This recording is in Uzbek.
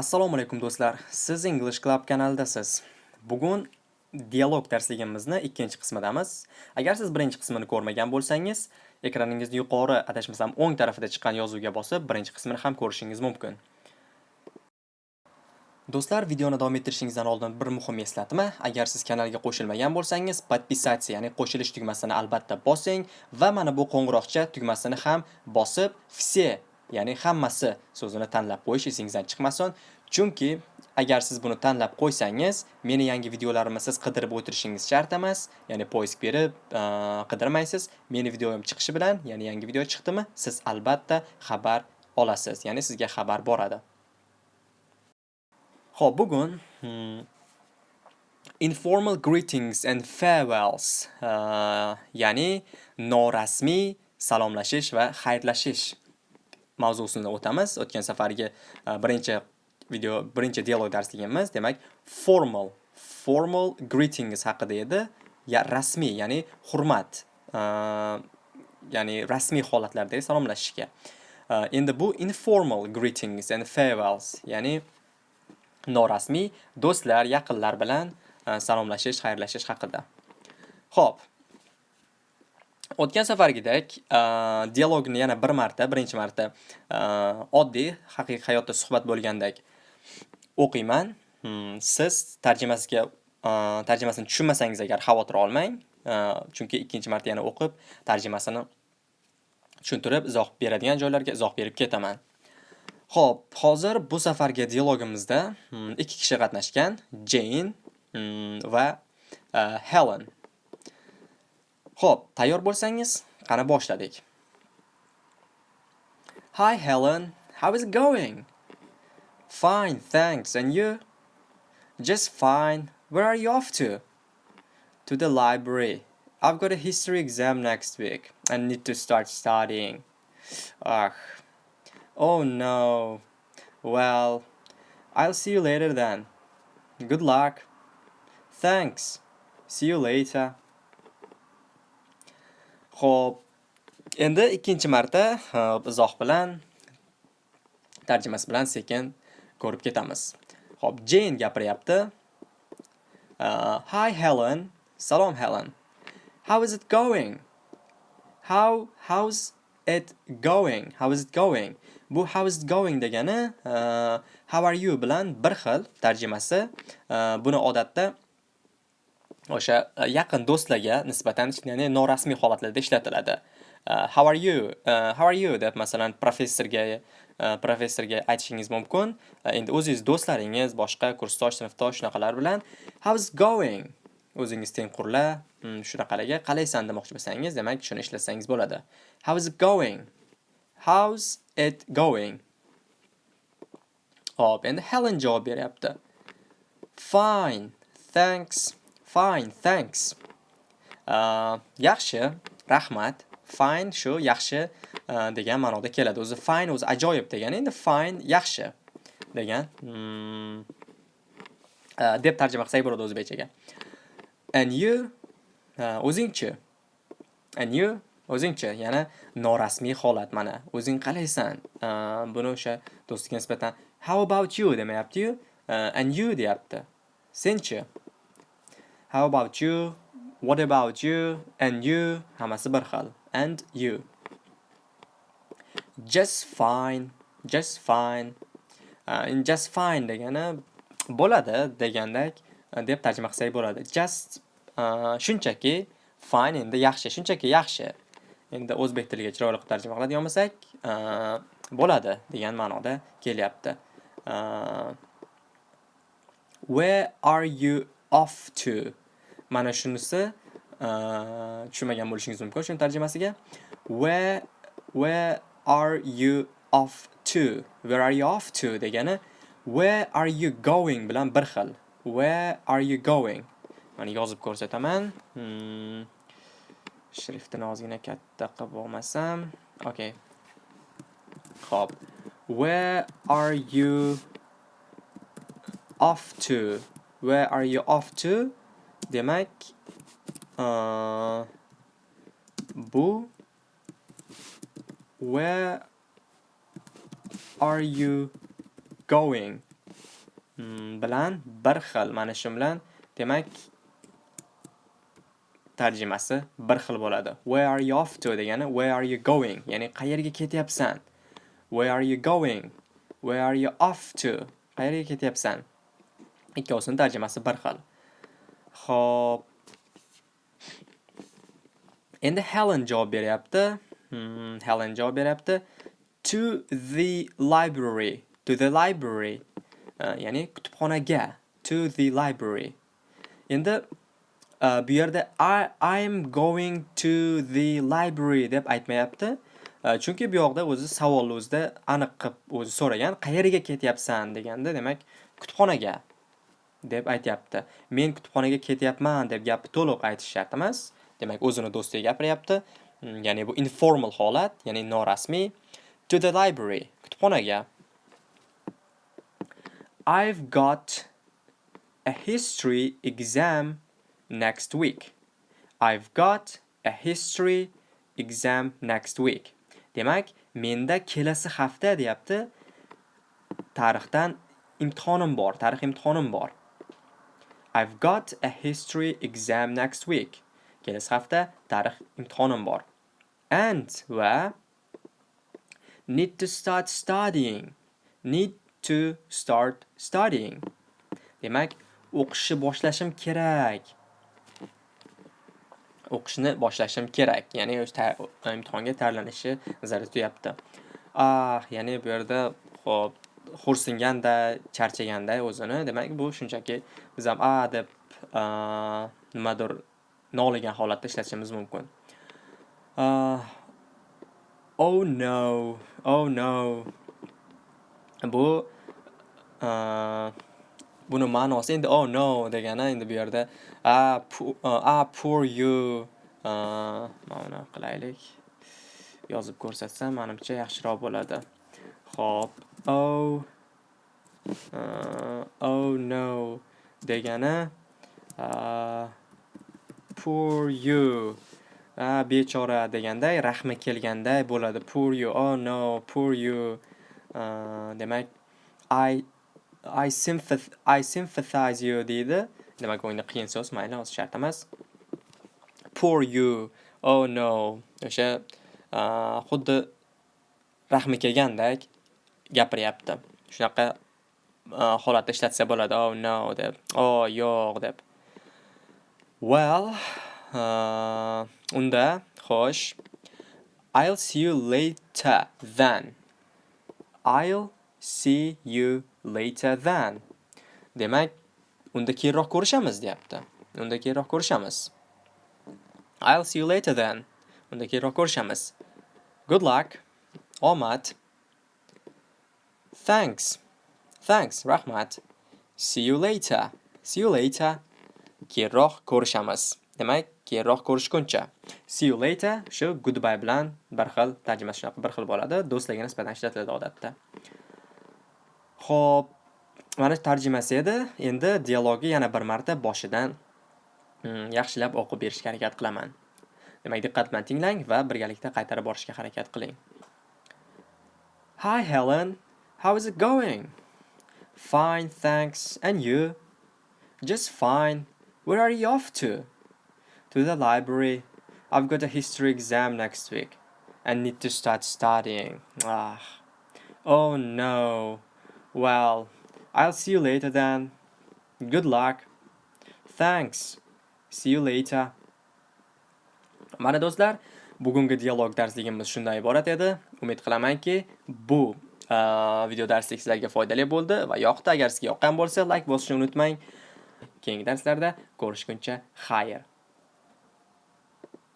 Assalomu alaykum do'stlar. Siz English Club kanalidasiz. Bugun dialog darsligimizni ikkinchi qismidamiz. Agar siz birinchi qismini ko'rmagan bo'lsangiz, ekraningizning yuqori adashmasam o'ng tarafida chiqqan yozuvga bosib, birinchi qismini ham ko'rishingiz mumkin. Do'stlar, videoni davom ettirishingizdan oldin bir muhim eslatma. Agar siz kanalga qo'shilmagan bo'lsangiz, podpisatsiya, ya'ni qo'shilish tugmasini albatta bosing va mana bu qo'ng'iroqcha tugmasini ham bosib, все ya'ni hammasi so'zini tanlab qo'yish esingizdan chiqmasin. Chunki agar siz buni tanlab qo'ysangiz, meni yangi videolarimni siz qidirib o'tirishingiz shart emas. Ya'ni poisk berib qidirmaysiz. Meni videoim chiqishi bilan, ya'ni yangi video chiqdimi, siz albatta xabar olasiz. Ya'ni sizga xabar boradi. Xo'p, bugun hmm, informal greetings and farewells, ya'ni norasmiy salomlashish va xayrlashish mavzusini o'tamiz. O'tgan safargi e, birinchi video, birinchi dialog darsligimiz, demak, formal, formal greetings haqida edi. Ya rasmiy, ya'ni hurmat, e, ya'ni rasmiy holatlardagi salomlashishga. E, endi bu informal greetings and farewells, ya'ni norasmiy do'stlar, yaqinlar bilan salomlashish, xayrlashish haqida. Xo'p, O'tgan safargidek, dialogni yana bir marta, birinchi marta oddiy haqiqiy hayotda suhbat bo'lgandek o'qiyman. Hmm, siz tarjimasiga tarjimasini tushunmasangiz agar xavotir olmang, chunki ikkinchi marta yana o'qib, tarjimasini tushuntirib, izoh beradigan joylarga izoh berib ketaman. Xo'p, hozir bu safargi dialogimizda hmm, ikki kishi qatnashgan, Jane hmm, va Helen. Xo'p, tayyor bo'lsangiz, qani boshladik. Hi Helen, how is it going? Fine, thanks. And you? Just fine. Where are you off to? To the library. I've got a history exam next week and need to start studying. Ugh. Oh no. Well, I'll see you later then. Good luck. Thanks. See you later. Xo'p, endi ikkinchi marta izoh bilan tarjimasi bilan sekin ko'rib ketamiz. Xo'p, Jane gapiryapti. Uh, hi Helen. Salom Helen. How is it going? How how's it going? How is it going? Bu how is it going degani uh, how are you bilan bir xil tarjimasi. Uh, buni odatda o'sha e, yaqin do'stlarga nisbatan ya'ni norasmiy holatlarda ishlatiladi. Uh, how are you? Uh, how are you deb masalan professorga uh, professorga aytishingiz mumkin. Endi o'zingiz do'stlaringiz, boshqa kursdosh, sinfdosh shunaqalar bilan how is going? O'zingiz tengqurlar, hmm, shunaqalarga qalaysan demoqchi bo'lsangiz, demak shuni ishlatsangiz bo'ladi. How is it going? How's it going? Hop, endi Helen javob beryapti. Fine, thanks. Fine, thanks. Uh, yaxshi, rahmat. Fine shu yaxshi uh, degan ma'noda keladi. O'zi fine o'zi ajoyib degani, endi fine yaxshi degan hmm, uh, deb tarjima qilsak bo'ladi o'zbekchaga. And you uh, o'zingchi. And you o'zingchi, yana norasmiy holat mana. O'zing qalaysan? Uh, buni o'sha do'stiga nisbatan how about you demayapti-yu, uh, and you deyapti. Senchi? How about you? What about you? And you? Hammasi bir xil. And you. Just fine. Just fine. Uh, just fine degani bo'ladi degandek uh, deb tarjima qilsak bo'ladi. Just uh, shunchaki fine endi yaxshi, shunchaki yaxshi. Endi o'zbek tiliga chiroyli qilib tarjima qiladigan bo'lsak, uh, bo'ladi degan ma'noda kelyapti. Uh, where are you off to? Mana shunisi uh, tushunmagan bo'lishingiz mumkin shuni tarjimasiga. Where where are you off to? Where are you off to degani where are you going bilan bir xil. Where are you going? Mana yozib ko'rsataman. Hmm. Shriftini ozgina katta qilib olmasam. Okay. hop Where are you off to? Where are you off to? Demak, uh, bu where are you going hmm, bilan bir xil. Mana shu bilan demak tarjimasi bir xil bo'ladi. Where are you off to degani where are you going? Ya'ni qayerga ketyapsan? Where are you going? Where are you off to? Qayerga ketyapsan? Ikkovsini tarjimasi bir xil. Xo'p. Endi Helen javob beryapti. Hmm, Helen javob beryapti. To the library. To the library. Uh, ya'ni kutubxonaga. To the library. Endi uh, bu yerda I I'm going to the library deb aytmayapti. Uh, chunki bu yoqda o'zi savolni o'zida aniq qilib o'zi so'ragan, qayerga ketyapsan deganda, demak, kutubxonaga deb aytyapti. Men kutubxonaga ketyapman deb gapni to'liq aytish shart emas. Demak, o'zini do'stiga gapiryapti. Mm, ya'ni bu informal holat, ya'ni norasmiy. To the library, kutubxonaga. I've got a history exam next week. I've got a history exam next week. Demak, menda kelasi hafta deyapti. Tarixdan imtihonim bor, tarix imtihonim bor. I've got a history exam next week. Kelasi hafta tarix imtihonim bor. And va need to start studying. Need to start studying. Demak, o'qishni boshlashim kerak. o'qishni boshlashim kerak. Ya'ni o'z imtihonga tayyorlanishi zarur tuyapti. Ah, ya'ni bu yerda xo'p, xo'rsinganda, charchaganda o'zini, demak bu shunchaki biz ham a deb nimadir noligan holatda ishlatishimiz mumkin. Oh no, oh no. Bu buni ma'nosi endi oh no degani endi bu yerda a ah poor you mana qilaylik yozib ko'rsatsam manimcha yaxshiroq bo'ladi Xo'p, oh oh no degani poor you a bechora deganday rahmi kelganday bo'ladi poor you oh no poor you demak i I sympath I sympathize you deydi. Demak, o'yinda qiyin so'z, mayli, o'zi shart emas. Poor you. Oh no. O'sha xuddi rahmi kelgandek gapiryapti. Shunaqa e, holatda ishlatsa bo'ladi. Oh no deb. Oh yo'q deb. Well, uh, unda xo'sh. I'll see you later then. I'll see you later than. Demak, unda keyinroq ko'rishamiz deyapti. Unda keyinroq ko'rishamiz. I'll see you later then. Unda keyinroq ko'rishamiz. Good luck. Omad. Thanks. Thanks, rahmat. See you later. See you later. Keyinroq ko'rishamiz. Demak, keyinroq ko'rishguncha. See you later shu goodbye bilan bir xil tarjimasi shunaqa bir xil bo'ladi. Do'stlarga nisbatan ishlatiladi odatda. Xo'p, mana tarjimasi edi. Endi dialogni yana bir marta boshidan hmm, yaxshilab o'qib berishga harakat qilaman. Demak, diqqat bilan tinglang va birgalikda qaytarib borishga harakat qiling. Hi Helen, how is it going? Fine, thanks. And you? Just fine. Where are you off to? To the library. I've got a history exam next week and need to start studying. Ah. Oh no. Well, I'll see you later then. Good luck. Thanks. See you later. Mana do'stlar, bugungi dialog darsligimiz shundan iborat edi. Umid qilamanki, bu video darslik sizlarga foydali bo'ldi va yoqdi. Agar sizga yoqqan bo'lsa, like bosishni unutmang. Keyingi darslarda ko'rishguncha xayr.